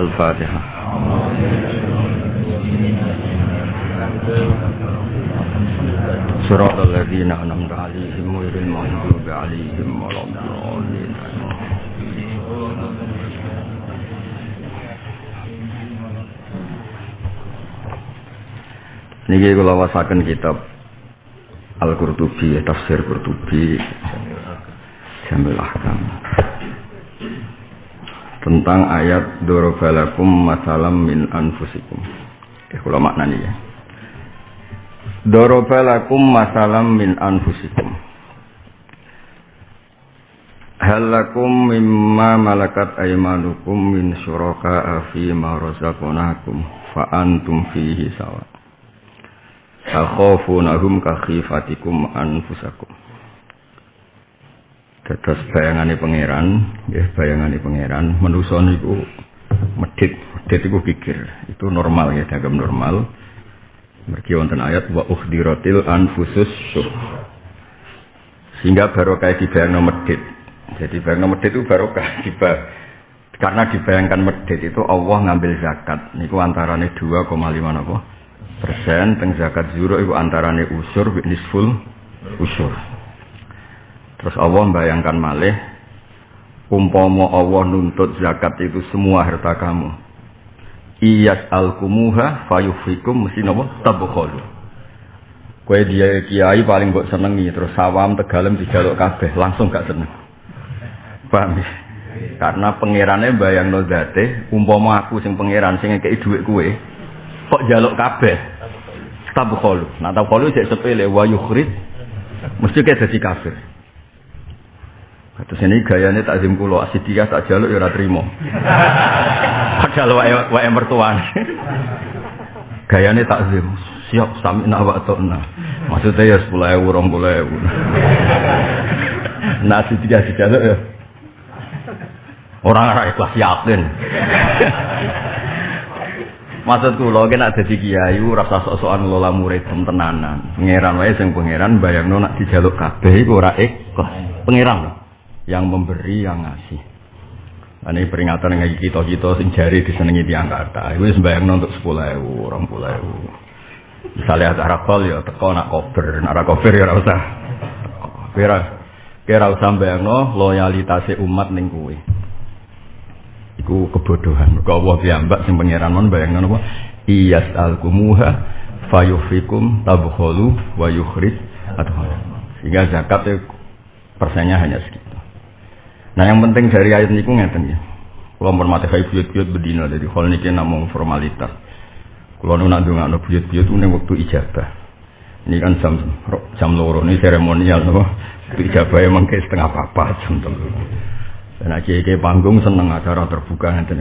Al-Fatihah. صراط الذين أنعمت عليهم غير المغضوب عليهم ولا الضالين Niki kula wasaken kitab Al-Qurtubi, tafsir Qurtubi Jamil Ahkam tentang ayat dorobalakum masalam min anfusikum. Eh, kula maknani ya. Dorobalakum masalam min anfusikum. Halakum mimma malakat aimanukum min syuraka fi ma razaqnakum fa antum fihi sawa. Takhafunahum ka khifatikum anfusakum. Dados bayangane pangeran, nggih bayangane pangeran, manusa niku medhit, medhit iku pikir. Itu normal ya, dagem normal. Mergi wonten ayat wa ukhdiratil anfusus syuh. Sehingga barokah dibayangno medhit. Jadi bayangno medhit itu barokah diba karena dibayangkan medhit itu Allah ngambil zakat. Niku antarane 2,5 napa? persen teng zakat zuro iku antarane usur nisful usur. Terus Allah membayangkan malih umpama Allah nuntut zakat itu semua harta kamu. Iyas alkumuha fayufikum mesti napa tabkhulu. Kowe dia kiai paling mbok senengi terus sawam tegalem dijaluk kabeh langsung gak seneng. Paham ya? Karena pangerane bayangno zate umpama aku sing pangeran sing ngekeki dhuwit kowe kok jaluk kabeh tabkhulu. Nah tabkhulu cek sepele wa yukhrid mesti kayak dadi kafir. Terus ini gayanya tak zim kulo asidia tak jaluk ya trimo. Padahal wae wae gayanya tak zim siap sami nak wa nah. Maksudnya ya sepuluh ewu, rong puluh ewu. Nah asidia dijaluk ya. Orang arah ikhlas yakin. Maksud kula ki nek dadi kiai rasa sok-sokan ngelola murid tenanan. Pangeran wae sing pangeran bayangno nak dijaluk kabeh iku ora ikhlas. Pangeran yang memberi yang ngasih. Ini peringatan yang kita kita sing jari disenengi tiang kata. Itu sembayang untuk sepuluh ewu, orang puluh ewu. Misalnya ada rakol ya teko nak koper, nak koper ya rasa. Kira kira usah bayang no loyalitasnya umat ning kuwi. Iku kebodohan. Mergo Allah piyambak sing pangeran mon bayangno napa? Iyas alkumuha fayufikum tabkhulu wa yukhrij adhala. Sehingga zakat persennya hanya segitu. Nah yang penting dari ayat ini ngeten ya. Kalau hormati kayak buyut-buyut bedina jadi hal ini namung formalitas. Kalau nu nak dongak nu buyut-buyut itu waktu ijabah. Ini kan jam jam loro ini seremonial no. Ijabah emang kayak setengah apa jam telu. Dan aja kayak panggung seneng acara terbuka nanti.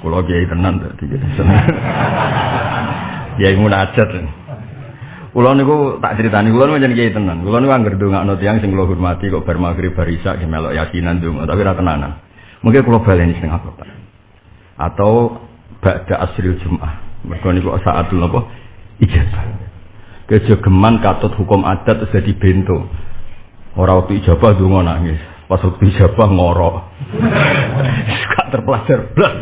Kalau kiai tenan tadi seneng. Kiai munajat. Kulo niku tak critani kulo menjen kiai tenan. Kulo niku anggere ndongakno tiyang sing kulo hormati kok bar magrib bar isya melok yakinan ndonga tapi ora tenanan. Mungkin kulo baleni setengah kota. Atau ba'da asril Jumat. Mergo niku saatul napa? Ijazah. Kejogeman katut hukum adat terus dadi bento. Ora waktu ijabah ndonga nangis. Pas waktu ijabah ngorok. Gak terpelajar blas.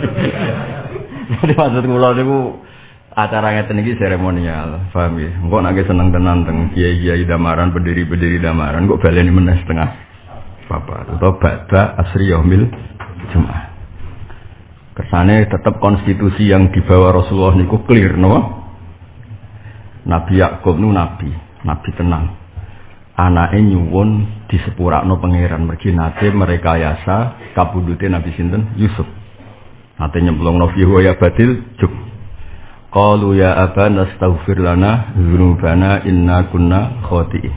Jadi maksud kulo niku acara ngeten iki seremonial, paham ya? Engko nek seneng tenan teng kiai-kiai damaran, berdiri-berdiri damaran, kok baleni meneh setengah bapak atau ba'da asri yaumil Jumat. Kersane tetap konstitusi yang dibawa Rasulullah niku clear, no? Nabi Yakub nu nabi, nabi tenang. Anake nyuwun disepurakno pangeran mergi nate mereka yasa kabudute Nabi sinten Yusuf. Nate nyemplungno fi ya badil juk Qalu ya abana astaghfir lana dzunubana inna kunna khati'in.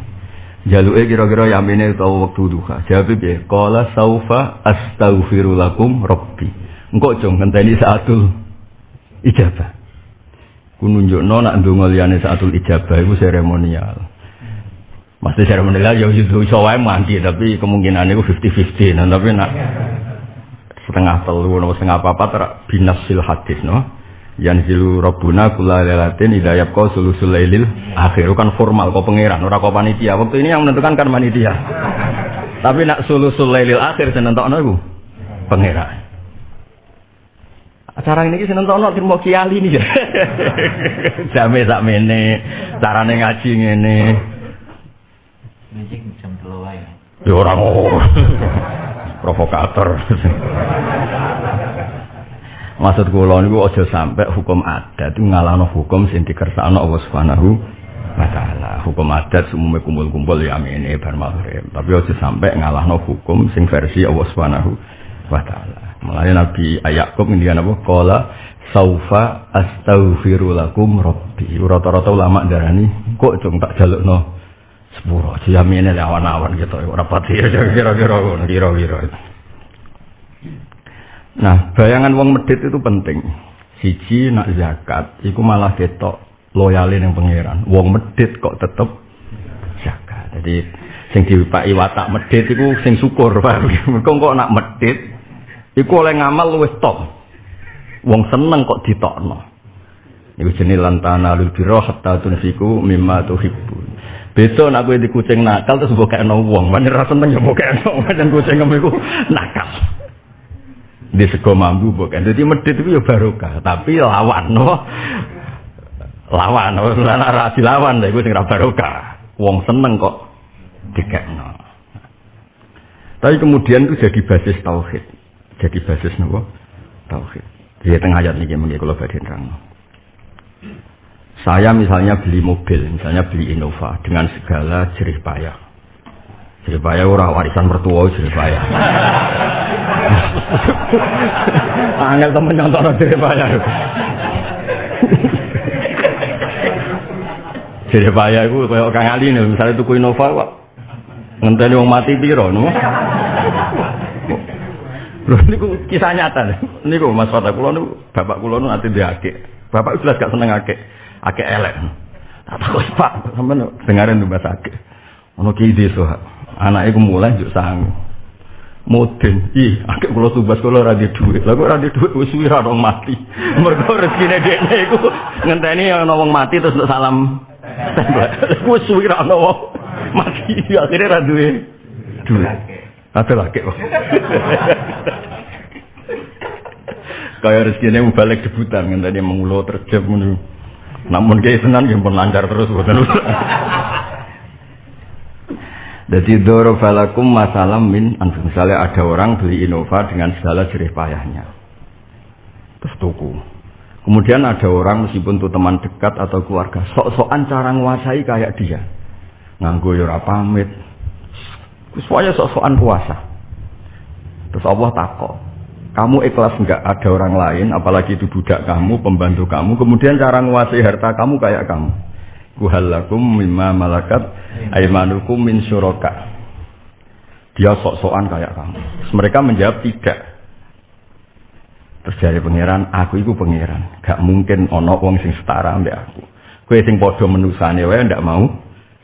Jaluke kira-kira yamine utawa wektu duha. Jawab piye? Qala saufa astaghfiru lakum rabbi. Engko aja ngenteni saatul ijabah. Ku nunjukno nak ndonga liyane saatul ijabah iku seremonial. Mesti seremonial ya iso wae mandi tapi kemungkinan itu 50-50. Nah, tapi nak setengah telu atau setengah apa-apa ter binasil hadis no yanzilu rabbuna kula lailatin idza yabqa sulusul lailil akhir kan formal kok pangeran ora kok panitia waktu ini yang menentukan kan panitia tapi nak sulusul lailil akhir sing nentokno iku pangeran Acara ini sih nonton nonton mau kiali nih. Jame sak mene, carane ngaji ngene. Mijik jam telu wae. Ya ora Provokator. Maksud kula niku aja sampai hukum adat ngalahno hukum sing dikersakno Allah Subhanahu wa taala. Hukum adat umumnya kumpul-kumpul ya amene bar maghrib. Tapi aja sampai ngalahno hukum sing versi Allah Subhanahu wa taala. Mulane Nabi Ayakub ngendikan apa? Qala saufa astaghfiru lakum rabbi. Rata-rata ulama darani kok cung tak jalukno sepuro jamine awan-awan gitu ora pati kira-kira kira-kira. Nah, bayangan wong medit itu penting. Siji nak zakat, iku malah ketok loyalin yang pangeran. Wong medit kok tetep zakat. Jadi sing diwipaki watak medit iku sing syukur, Pak. Kok nak medit Iku oleh ngamal luwih top. Wong seneng kok ditokno. Iku jenenge lantana lul hatta tunfiku mimma tuhibbun. Besok nak kowe di kucing nakal terus mbok kekno wong, mana ra seneng ya mbok kekno, pancen kucing nakal. Di sego mambu mbok Jadi medit itu ya barokah, tapi lawan no. Lawan, ora ra dilawan lha iku sing ra barokah. Wong seneng kok dikekno. Tapi kemudian itu jadi basis tauhid jadi basis nopo tauhid. Di tengah ayat ini mungkin kalau badai terang. Saya misalnya beli mobil, misalnya beli Innova dengan segala jerih payah. Jerih payah ora warisan mertua jerih payah. Angel temen nyontok payah. jerih payah itu kayak Kang Ali nih, misalnya tuku Innova kok ngenteni wong mati piro no? Lho niku kisah nyata. Niku Mas Fatah kula niku bapak kula niku ati diake. Bapak jelas gak seneng akeh. Akeh elek. Tak takut Pak, sampean dengarin tuh bahasa akeh. Ono ki desa. Anake ku mulai juk sang. Moden, ih, akeh kula tumbas kula ora di dhuwit. Lah kok ora di wis suwi ora mati. Mergo rezekine dekne iku ngenteni ana wong mati terus untuk salam. Wis suwi ora mati. Akhire ra duwe dhuwit. Atau lagi kok. Kayak rezeki ini balik debutan tadi mengulo terjep menu. Namun kayak senang yang pun lancar terus bukan Jadi doro falakum masalah min misalnya ada orang beli Innova dengan segala jerih payahnya. Terus tuku. Kemudian ada orang meskipun itu teman dekat atau keluarga, sok-sokan cara nguasai kayak dia. Nganggo ya pamit, Semuanya sok-sokan puasa. Terus Allah takut. Kamu ikhlas enggak ada orang lain, apalagi itu budak kamu, pembantu kamu, kemudian cara menguasai harta kamu kayak kamu. Kuhalakum mimma malakat aimanukum min syuraka. Dia sok-sokan kayak kamu. Mereka menjawab tidak. Terus dari pangeran, aku itu pangeran. Gak mungkin ono wong sing setara ambek aku. Kue sing podo menusane wae ndak mau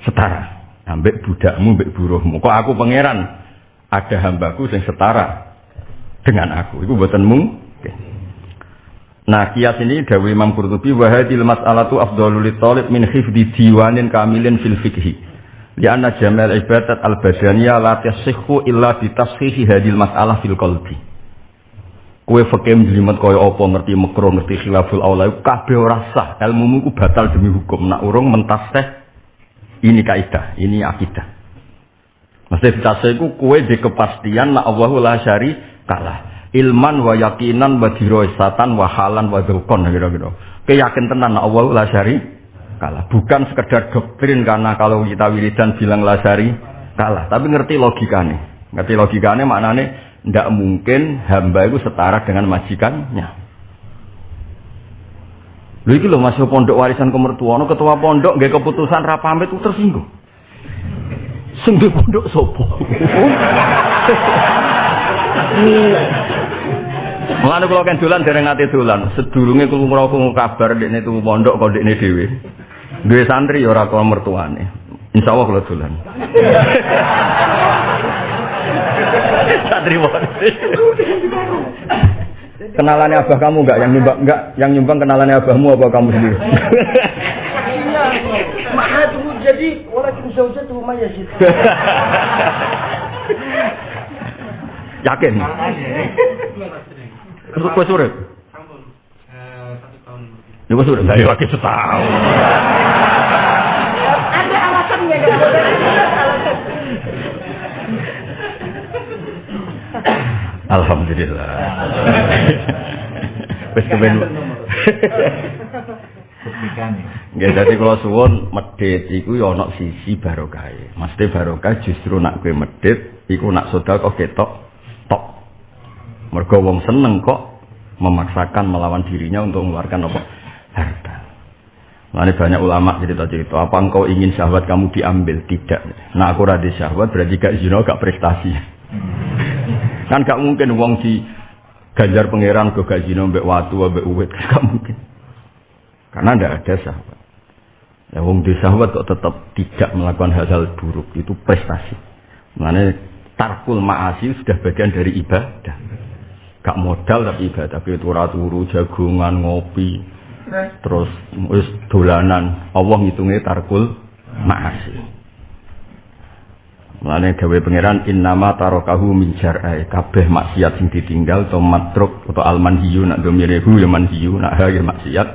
setara ambek budakmu, ambek buruhmu. Kok aku pangeran? Ada hambaku yang setara dengan aku. Itu buatanmu. Nah, kias ini Dawi Imam Qurtubi wahadil mas'alatu afdalul talib min hifdi diwanin kamilin fil fikhi. Lianna jamal ibadat al-badaniyah la tasihhu illa bi tashihi hadil mas'alah fil qalbi. Kue fakih jelimet kaya apa ngerti makruh ngerti khilaful aula kabeh ora sah. Ilmumu ku batal demi hukum. Nak urung mentaseh ini kaidah, ini akidah. Mesti ditase iku kowe di kepastian nak Allahu la syari kalah. Ilman wa yakinan wa dirosatan wa halan wa dzukon gitu-gitu. Keyakin tenan nak Allahu la kalah. Bukan sekedar doktrin karena kalau kita wiridan bilang la kalah, tapi ngerti logikane. Ngerti logikane maknane ndak mungkin hamba itu setara dengan majikannya. Lho iki lho masuk pondok warisan kemertuan, ketua pondok nggak keputusan ra pamit tersinggung. Sing di pondok sopo? Mulane kula kan dolan dereng ate dolan. Sedurunge kula krungu kabar dekne tuku pondok kok dekne dhewe. Duwe santri ya ora kok mertuane. Insyaallah kula dolan. santri wae. Kenalannya abah kamu enggak yang nyumbang enggak yang nyumbang kenalannya abahmu apa kamu sendiri? Mahal tuh jadi orang bisa usah tuh maya sih. Yakin? Kue surip? Niku sudah dari lagi setahun. Ada alasannya kan? Alhamdulillah. Wis kepen. Nggih dadi kula suwun medhit iku ya ana sisi barokah. Mesti barokah justru nak kowe medhit iku nak sedekah ketok tok. Mergo wong seneng kok memaksakan melawan dirinya untuk mengeluarkan apa? Harta. Lalu banyak ulama cerita-cerita, apa engkau ingin syahwat kamu diambil? Tidak. Nah aku rada syahwat berarti gak zina, gak prestasi. kan gak mungkin wong di ganjar pangeran ke gak zina mbek watu mbek uwit, gak mungkin. Karena tidak ada syahwat. Ya wong di syahwat kok tetap tidak melakukan hal-hal buruk, itu prestasi. Makanya tarkul ma'asi sudah bagian dari ibadah. Gak modal tapi ibadah, tapi turu turu jagungan, ngopi, terus? Wis dolanan. Allah ngitungnya tarkul ma'asi. Mulane gawe pangeran innama tarokahu min syar'i. Kabeh maksiat sing ditinggal to matruk atau almanhiyu nak domirehu ya manhiyu nak ha ya maksiat.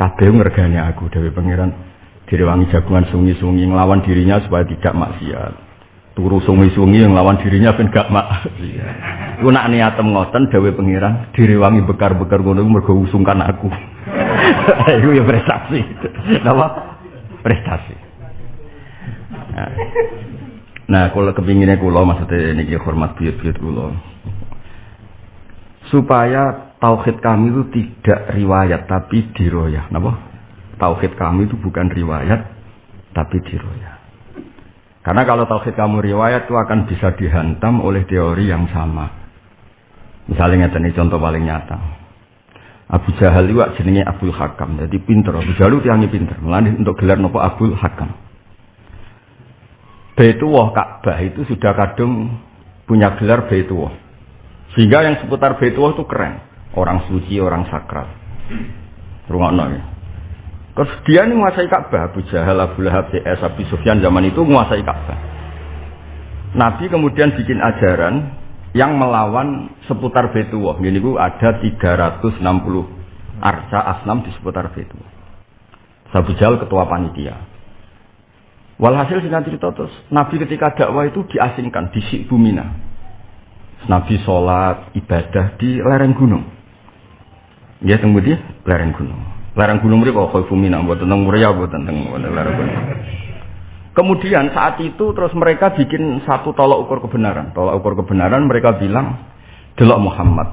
Kabeh ngergane aku gawe pangeran. Direwangi jagungan sungi-sungi nglawan dirinya supaya tidak maksiat turu sungi-sungi yang lawan dirinya ben gak maksiat iku nak niatem ngoten gawe pangeran direwangi bekar-bekar ngono mergo usungkan aku iku ya prestasi napa prestasi nah. Nah, kalau kepinginnya kulo maksudnya ini hormat buyut-buyut kulo. Supaya tauhid kami itu tidak riwayat tapi diroyah. Napa? Tauhid kami itu bukan riwayat tapi diroyah. Karena kalau tauhid kamu riwayat itu akan bisa dihantam oleh teori yang sama. Misalnya ini contoh paling nyata. Abu Jahal itu jenenge Abdul Hakam. Jadi pinter. Abu Jahal itu yang pinter. Melalui untuk gelar nopo Abdul Hakam. Baitullah Ka'bah itu sudah kadung punya gelar Baitullah. Sehingga yang seputar Baitullah itu keren. Orang suci, orang sakral. Rungokno ya. Terus dia ini menguasai Ka'bah. Abu Jahal, Abu Lahab, CS, Abu Sufyan zaman itu menguasai Ka'bah. Nabi kemudian bikin ajaran yang melawan seputar Baitullah. Ini ada 360 arca asnam di seputar Baitullah. Abu Jahal ketua panitia. Walhasil singkat cerita terus Nabi ketika dakwah itu diasingkan di Bumina. Nabi sholat ibadah di lereng gunung. Ya di lereng gunung. Lereng gunung mereka kau Bumina buat tentang Muria buat tentang lereng gunung. Kemudian saat itu terus mereka bikin satu tolak ukur kebenaran. Tolak ukur kebenaran mereka bilang, delok Muhammad.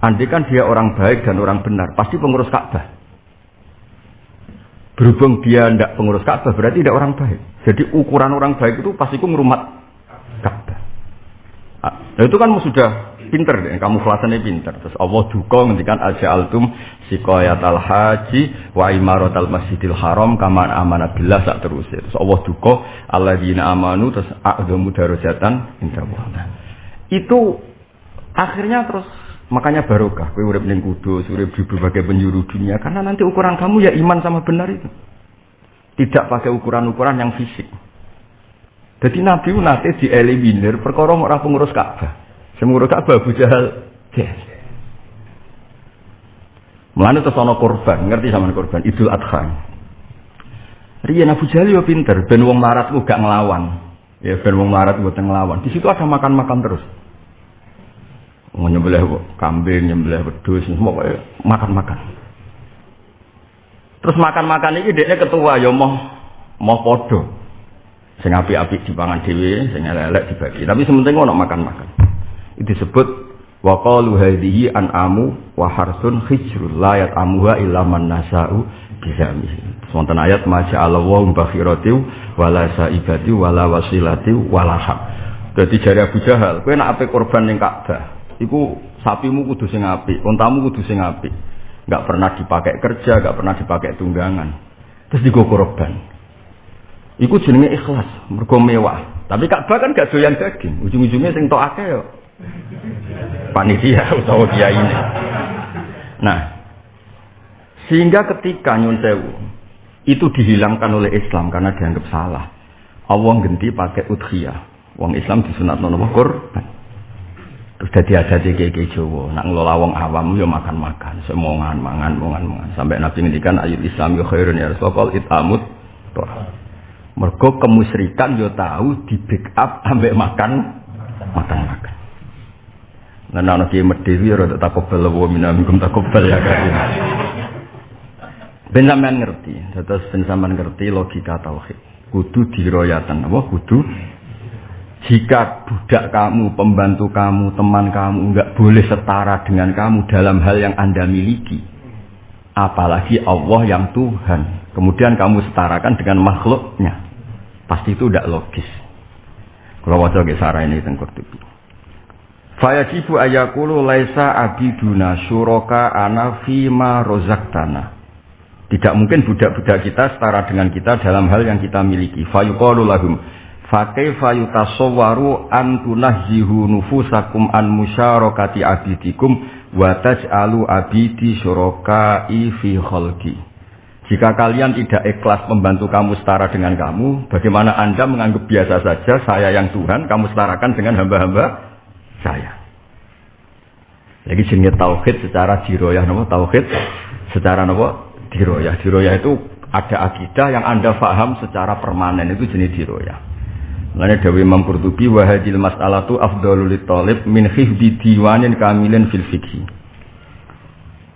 Andai kan dia orang baik dan orang benar, pasti pengurus Ka'bah. Berhubung dia tidak pengurus Ka'bah berarti tidak orang baik. Jadi ukuran orang baik itu pasti ngerumat Ka'bah. Nah, itu kan sudah pinter deh, kamu kelasannya pinter. Terus Allah duka ngendikan aja altum sikoyat al haji wa imarot al masjidil haram kaman amanah billah sak terus. Terus Allah duka dina amanu terus a'dhamu darajatan indah Itu akhirnya terus Makanya barokah, kowe urip ning kudus, urip di berbagai penjuru dunia karena nanti ukuran kamu ya iman sama benar itu. Tidak pakai ukuran-ukuran yang fisik. Jadi Nabi nanti dieliminir perkara ora pengurus Ka'bah. Semurus Ka'bah Abu Jahal. Yes. Mulane terus ana korban, ngerti sama korban Idul Adha. Riyen Abu Jahal yo pinter, ben wong marat gak ngelawan. Ya ben wong marat mboten ngelawan. Di situ ada makan-makan terus nyembelih kambing, nyembelih wedhus, semua makan-makan. Terus makan-makan ini dia ketua ya mau mau podo. Sing api-api dipangan dhewe, sing elek dibagi. Tapi sementing ono makan-makan. Itu disebut wa qalu hadhihi an'amu wa harsun hijrul la yat'amuha illa man nasa'u bizamihi. Wonten ayat maja Allah wa bakhirati wala saibati wala wasilati wala hak. Jadi jari Abu Jahal, kowe nak ape korban ning Ka'bah, iku sapimu kudu sing apik, untamu kudu sing apik. Enggak pernah dipakai kerja, enggak pernah dipakai tunggangan. Terus digo korban. Iku jenenge ikhlas, mergo mewah. Tapi Ka'bah kan gak doyan daging. Ujung-ujungnya sing tok akeh. Panitia utawa kiai ini. Nah, sehingga ketika nyun sewu itu dihilangkan oleh Islam karena dianggap salah. Allah ganti pakai udhiyah. Wong Islam disunat nono korban. Terus dadi ada di keke Jawa, nak ngelola wong awam yo makan-makan, semongan mangan mangan mangan. Sampai Nabi ngendikan ayat Islam yo khairun ya Rasulullah itamut. Mergo kemusyrikan yo tahu di backup ambek makan makan makan. Nah, anak kiai medhewi ya rada takobal wa minamikum takobal ya kan. Ben sampean ngerti, terus ben ngerti logika tauhid. Kudu diroyatan apa kudu jika budak kamu, pembantu kamu, teman kamu enggak boleh setara dengan kamu dalam hal yang Anda miliki, apalagi Allah yang Tuhan, kemudian kamu setarakan dengan makhluknya, pasti itu tidak logis. Kalau wajah sarah ini tengkur tupi. Fayajibu ayakulu laisa abiduna syuroka ana fima rozaktana. Tidak mungkin budak-budak kita setara dengan kita dalam hal yang kita miliki. Fayuqalu lahum Fakaifa yutasawwaru an tunahzihu nufusakum an musyarakati abidikum wa taj'alu abidi syuraka'i fi khalqi. Jika kalian tidak ikhlas membantu kamu setara dengan kamu, bagaimana Anda menganggap biasa saja saya yang Tuhan, kamu setarakan dengan hamba-hamba saya. Lagi jenis tauhid secara diroyah, nopo tauhid secara nopo diroyah. Diroyah itu ada akidah yang Anda paham secara permanen itu jenis diroyah. Mulane Dewi Imam Qurtubi wa hadil mas'alatu afdalul talib min hifdi diwanin kamilin fil fikhi.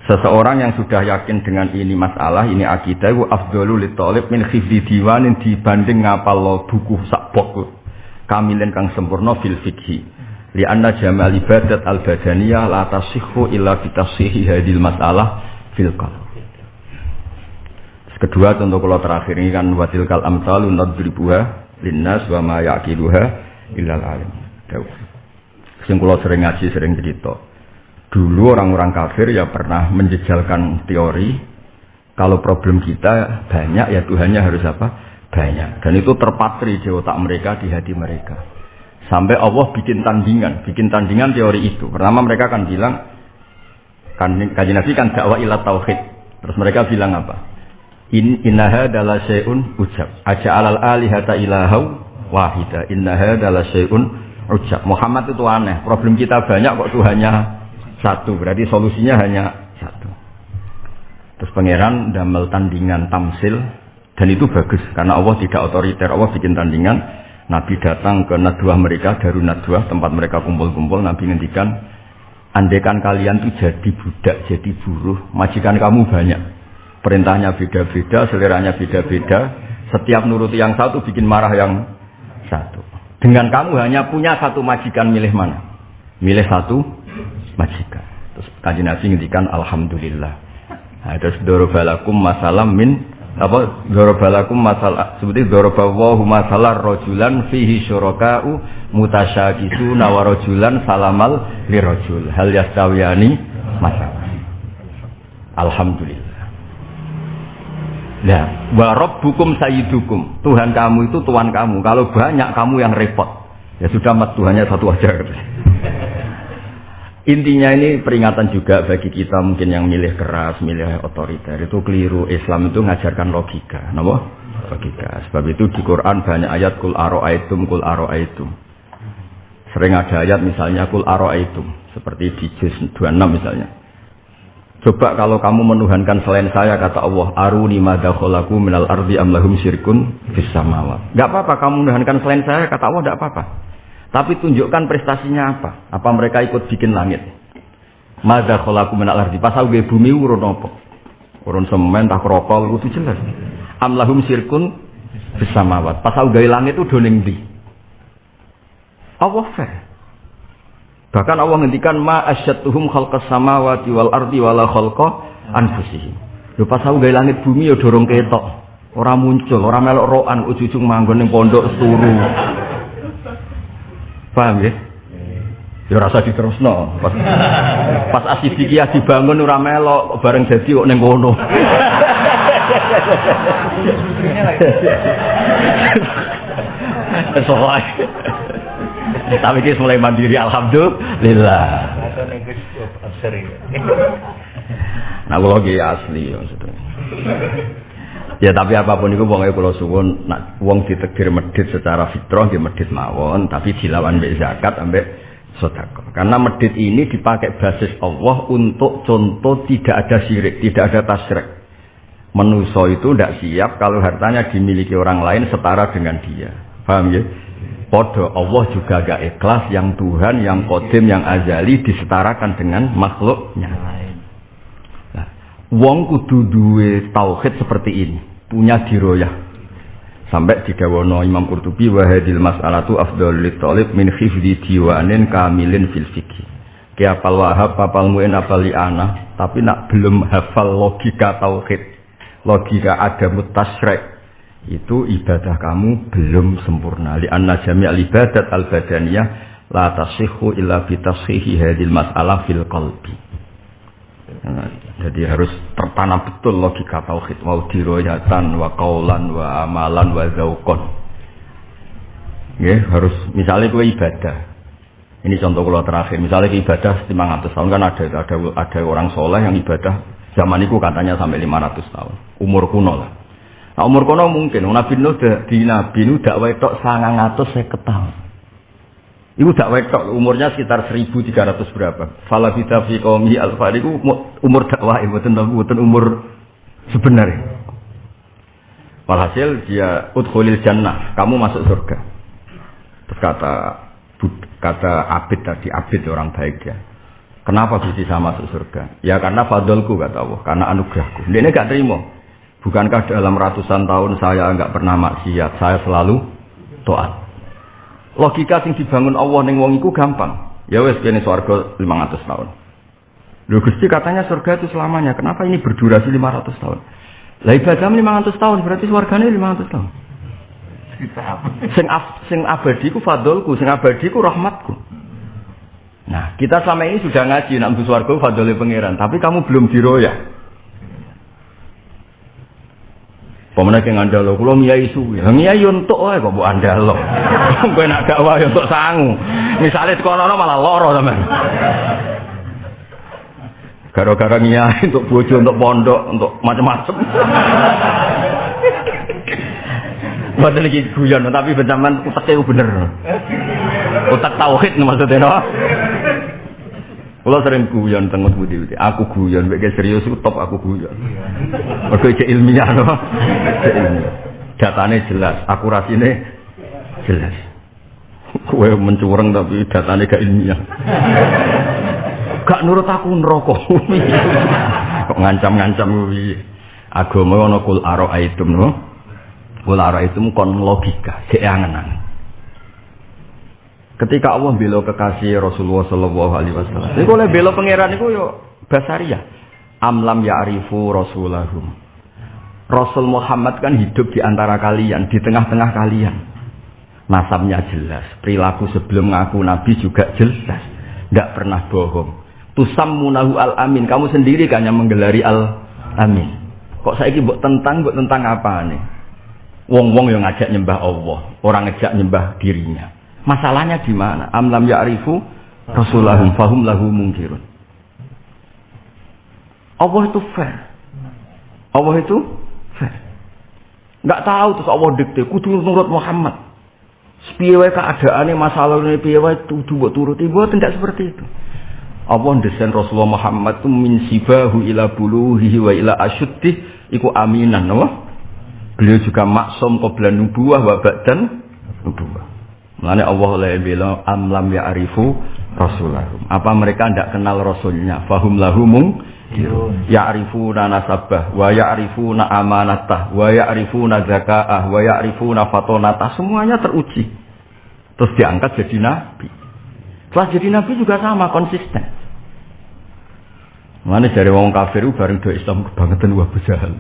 Seseorang yang sudah yakin dengan ini masalah, ini akidah, wa afdalul talib min hifdi diwanin dibanding ngapal buku sakbok kamilin kang sempurna fil fikhi. Li anna jamal ibadat al badaniyah la tasihhu illa bi tasihi hadil masalah fil. Kedua contoh kalau terakhir ini kan watil kal amsalu nadribuha linnas wa ma yaqiluha illal alim. Sing kula sering ngaji sering cerita. Dulu orang-orang kafir ya pernah menjejalkan teori kalau problem kita banyak ya Tuhannya harus apa? Banyak. Dan itu terpatri di otak mereka, di hati mereka. Sampai Allah bikin tandingan, bikin tandingan teori itu. Pertama mereka akan bilang, kan kaji Nabi kan dakwah ilat tauhid. Terus mereka bilang apa? In innaha adalah syai'un ujab. Aja alal alihata ilahau wahida. Innaha adalah syai'un ujab. Muhammad itu aneh. Problem kita banyak kok Tuhannya satu. Berarti solusinya hanya satu. Terus pangeran damel tandingan tamsil dan itu bagus karena Allah tidak otoriter. Allah bikin tandingan. Nabi datang ke nadwah mereka, daru nadwah tempat mereka kumpul-kumpul. Nabi ngendikan, andekan kalian tuh jadi budak, jadi buruh, majikan kamu banyak Perintahnya beda-beda, seleranya beda-beda. Setiap nuruti yang satu bikin marah yang satu. Dengan kamu hanya punya satu majikan milih mana? Milih satu majikan. Terus kaji Nabi ngendikan Alhamdulillah. Nah, terus dorobalakum masalah min apa dorobalakum masalah seperti dorobawahu masalah rojulan fihi syuraka'u mutasyakisu nawarojulan salamal lirojul hal yastawiyani masalah Alhamdulillah Nah, wa rabbukum sayyidukum. Tuhan kamu itu tuan kamu. Kalau banyak kamu yang repot. Ya sudah mat Tuhannya satu aja. Intinya ini peringatan juga bagi kita mungkin yang milih keras, milih otoriter. Itu keliru. Islam itu ngajarkan logika. Napa? Logika. Sebab itu di Quran banyak ayat kul aro'aitum kul aro'aitum. Sering ada ayat misalnya kul aro'aitum. Seperti di juz 26 misalnya. Coba kalau kamu menuhankan selain saya kata Allah, aruni madakholaku minal ardi amlahum syirkun fis samawat. Enggak apa-apa kamu menuhankan selain saya kata Allah enggak apa-apa. Tapi tunjukkan prestasinya apa? Apa mereka ikut bikin langit? Madakholaku minal ardi. Pasal gue bumi urun apa? Urun semen tak rokol itu jelas. Amlahum syirkun fis samawat. Pasal gue langit itu doning di. Allah fair. Bahkan Allah ngendikan ma asyatuhum khalqas samawati wal ardi wala khalqa anfusihim. Lho pas aku gawe langit bumi ya dorong ketok. Ora muncul, ora melok roan ujung-ujung manggon ning pondok turu. Paham ya? Ya rasa diterusno. Pas, pas asidikia dibangun ora melok bareng dadi kok ning kono. Soalnya tapi kita mulai mandiri alhamdulillah. Nah, kalau lagi asli maksudnya. Ya tapi apa pun itu wong kalau suwun nak wong ditegir medit secara fitrah nggih medit mawon tapi dilawan mbek zakat ambek sodako. Karena medit ini dipakai basis Allah untuk contoh tidak ada syirik, tidak ada tasrek. Menuso itu tidak siap kalau hartanya dimiliki orang lain setara dengan dia. Paham ya? Podo Allah juga gak ikhlas yang Tuhan, yang kodim, yang azali disetarakan dengan makhluknya. Wong kudu duwe tauhid seperti ini, punya diroyah. Sampai digawono Imam Qurtubi wa hadil mas'alatu afdhalul talib min hifdzi diwanin kamilin fil fikih. Ki apal wahab, apal muin, apal li'ana, tapi nak belum hafal logika tauhid, logika ada mutasyrek, itu ibadah kamu belum sempurna. Li anna jami' ibadat al badaniyah la tasihhu illa bi tashihi hadil mas'alah fil qalbi. Jadi harus tertanam betul logika tauhid wa diroyatan wa kaulan wa amalan wa zaukon. Ya, harus misalnya kue ibadah. Ini contoh kalau terakhir. Misalnya ibadah 500 tahun kan ada ada ada orang soleh yang ibadah zaman itu katanya sampai 500 tahun. Umur kuno lah Nah, umur kono mungkin Nabi Nuh di Nabi Nuh dak wetok 950 tahun. Iku dak wetok umurnya sekitar 1300 berapa. Fala kita fi qaumi al iku umur dakwah mboten mboten umur sebenarnya. Walhasil dia udkhulil jannah, kamu masuk surga. Terus kata Abid tadi, Abid orang baik ya. Kenapa bisa masuk surga? Ya karena fadolku kata Allah, karena anugerahku. Dia ini gak terima. Bukankah dalam ratusan tahun saya enggak pernah maksiat, saya selalu taat. Logika sing dibangun Allah ning wong iku gampang. Ya wes kene swarga 500 tahun. Lho Gusti katanya surga itu selamanya. Kenapa ini berdurasi 500 tahun? Lah ibadah 500 tahun berarti swargane 500 tahun. sing af, sing abadi ku fadolku, sing abadi ku rahmatku. Nah, kita selama ini sudah ngaji nak swarga fadole pangeran, tapi kamu belum diroyak. Pemenang yang anda lo, kalau miyai suwi, miyai untuk wae kok bu anda lo. Gue nak gak wae untuk sangu. Misalnya sekolah malah loro teman. Gara-gara miyai untuk bojo, untuk pondok, untuk macam-macam. Buat lagi guyon, tapi bencaman utaknya bener. Utak tauhid maksudnya, no? Kalau sering guyon tengok budi budi, aku guyon, bagai serius itu top aku guyon. Mereka cek ilmiah no, cek ilmiah. Datanya jelas, akurasinya jelas. Kue mencurang tapi datanya gak ilmiah. Gak nurut aku. Kok ngancam-ngancam kuwi. Agama ono kul aitum no. Kul aro aitum kon logika, cek angen-angen. Ketika Allah bela kekasih Rasulullah Sallallahu Alaihi Wasallam, ini oleh bela pangeran itu yo basaria. Amlam ya'rifu Rasulahum. Rasul Muhammad kan hidup di antara kalian, di tengah-tengah kalian. Nasabnya jelas, perilaku sebelum ngaku Nabi juga jelas, tidak pernah bohong. Tusam munahu al amin, kamu sendiri kan yang menggelari al amin. Kok saya buat tentang, buat tentang apa nih? Wong-wong yang ngajak nyembah Allah, orang ngajak nyembah dirinya. Masalahnya di mana? Amlam ya'rifu rasulahum fahum lahu mungkirun. Allah itu fair. Allah itu fair. Enggak tahu terus Allah dikte kudu nurut Muhammad. Piye keadaane masalah ini piye wae kudu mbok turuti tidak seperti itu. Allah desain Rasulullah Muhammad itu min sibahu ila buluhihi wa ila asyuddih iku aminan no? Beliau juga maksum qabla nubuwah wa ba'dan nubuwah. Mulane Allah oleh bilang amlam ya arifu rasulahum. Apa mereka tidak kenal rasulnya? Fahum lahumung ya'rifuna nasabah wa ya'rifuna amanatah wa ya'rifuna zakaah wa ya'rifuna fatonatah. Semuanya teruji. Terus diangkat jadi nabi. Setelah jadi nabi juga sama konsisten. Mana dari wong kafir bareng do Islam kebangetan wah bejahal.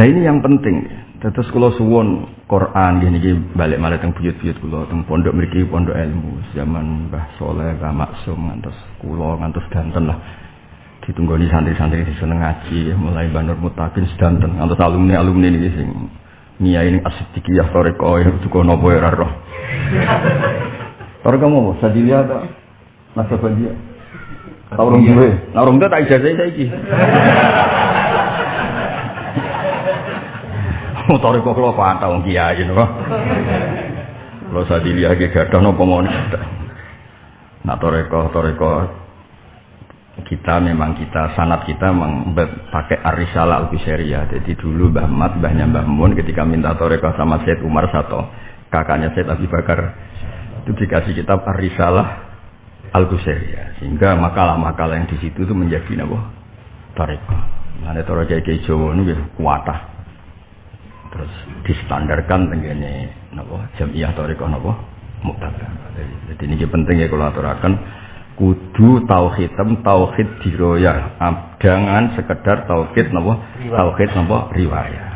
Nah ini yang penting Terus kalau suwon Quran gini gini balik malah teng buyut-buyut kulo teng pondok mriki pondok ilmu zaman Mbah Soleh Mbah Maksum ngantos kulo ngantos danten lah ditunggoni santri-santri di seneng ngaji mulai Banur Mutakin sedanten ngantos alumni alumni ini sing Nia ini ya toreko ya juga nopo ya roh. Orang kamu sadilia ada nasabah dia. Tahu orang gue, tak ijazah saya Motor kok kula patah wong kiai saya dilihat gak ada nopo mau Nah toreko toreko kita memang kita sanat kita memang pakai arisalah al ya. Jadi dulu Mbah Mat, Mbahnya Mbah Mun ketika minta toreko sama Said Umar satu kakaknya Said Abi Bakar itu dikasih kitab arisalah al ya. Sehingga makalah-makalah yang di situ itu menjadi nabo toreko. Nah, toreko kayak Jawa ini kuatah. Terus distandarkan tenggene nabo jamiah toreko nabo muktada. Jadi ini penting ya kalau aturakan kudu tauhid tauhid diroya jangan sekedar tauhid napa? Tauhid napa? Riwayat.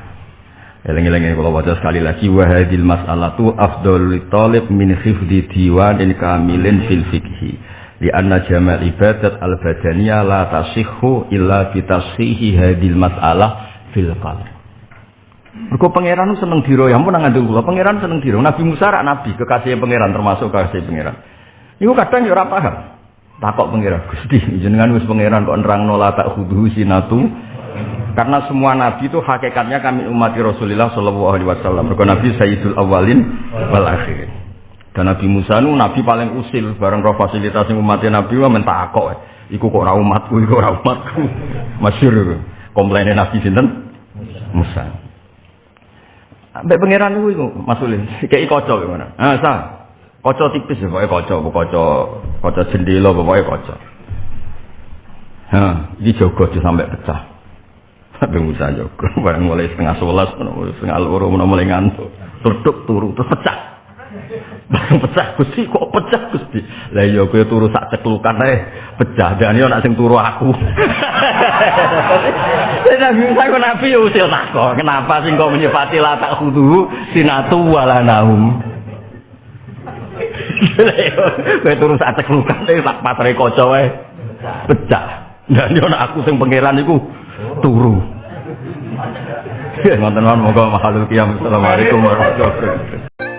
Eleng-eleng kalau baca sekali lagi wahadil mas'alatu afdalul talib min hifdi diwan kamilin fil fikhi li anna jamal ibadat al badaniyah la tasihhu illa bi tashihi hadil mas'alah fil qalb Mergo pangeran seneng diro, ya ampun ngandung kula. Pangeran seneng diro. Nabi Musa rak nabi, kekasih pangeran termasuk kekasih pangeran. Iku kadang ya ora paham. Takok pangeran, Gusti, jenengan wis pangeran kok nerangno la tak khudu sinatu. Karena semua nabi itu hakikatnya kami umat Rasulullah sallallahu alaihi wasallam. Mergo nabi sayyidul awalin wal akhirin. Dan Nabi Musa nu nabi paling usil bareng roh fasilitas umatnya nabi wa mentak kok. Iku kok ora umatku, iku ora umatku. Masyhur komplainnya nabi sinten? Musa. Mbak pangeran itu masulin. Kayak kocok gimana? Ah, sah. Kocok tipis ya, pokoknya kocok, kocok, kocok jendela, pokoknya kocok. Hah, ini jogo sampai pecah. Tapi Musa jogo, barang mulai setengah sebelas, setengah loro, mulai ngantuk, tutup turu, terus pecah. Barang pecah Gusti, kok pecah Gusti? Lah iya kowe turu sak ceklukan ae, pecah. Dan yo nak sing turu aku. Nabi Musa kok Nabi ya usil takok. Kenapa sih kau menyifati la tak khudu sinatu wala naum. Kowe turu sak ceklukan ae sak patre kaca wae. Pecah. Dan yo nak aku sing pangeran iku turu. Ngoten mawon moga makhluk kiam. Assalamualaikum warahmatullahi wabarakatuh.